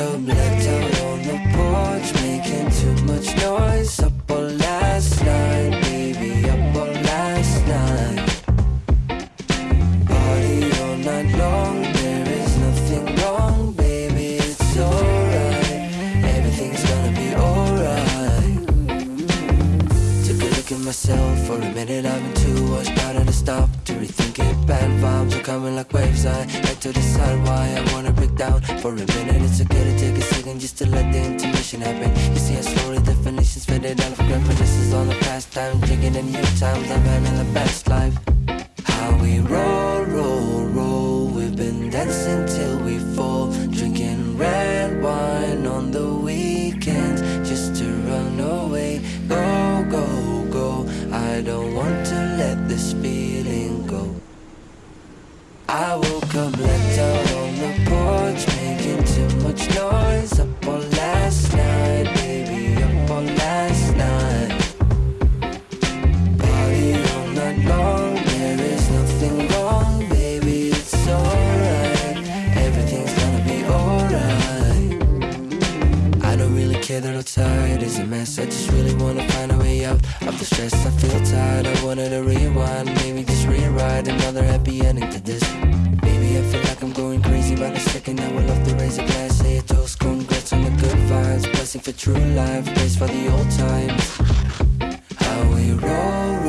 up left out on the porch Making too much noise. Up coming like waves. I had to decide why I wanna break down For a minute. It's okay to take a second Just to let the intermission happen. You see how slowly definitions faded out of reminiscences on the past time Drinking in new times I'm having the best life. How we roll, roll, roll We've been dancing I will come left care that I'm tired is a mess. I just really wanna find a way out of the stress. I feel tired, I wanted to rewind. Maybe just rewrite another happy ending to this. Maybe I feel like I'm going crazy by the second. I will off the razor glass Say a toast, congrats on the good vibes. Blessing for true life, praise for the old times. How we roll.